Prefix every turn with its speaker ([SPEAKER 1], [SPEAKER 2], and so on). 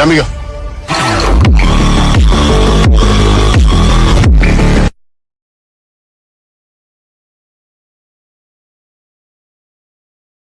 [SPEAKER 1] Chao, amigo.